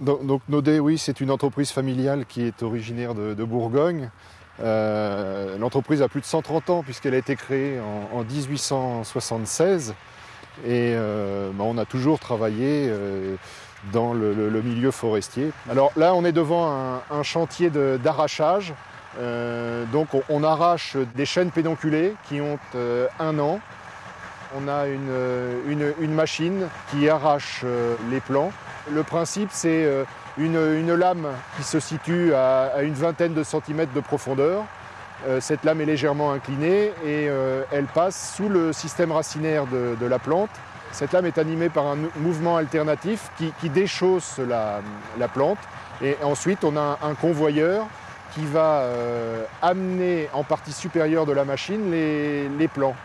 Donc, donc Naudet, oui, c'est une entreprise familiale qui est originaire de, Bourgogne. Euh, L'entreprise a plus de 130 ans puisqu'elle a été créée en, en 1876 et euh, bah, on a toujours travaillé euh, dans le, milieu forestier. Alors là, on est devant un, chantier d'arrachage. Donc on, arrache des chênes pédonculés qui ont un an. On a une, une machine qui arrache les plants. Le principe, c'est une, une, lame qui se situe à, une vingtaine de centimètres de profondeur. Euh, cette lame est légèrement inclinée et euh, elle passe sous le système racinaire de, la plante. Cette lame est animée par un mouvement alternatif qui, déchausse la, la, plante. Et ensuite, on a un, convoyeur qui va euh, amener en partie supérieure de la machine les plants.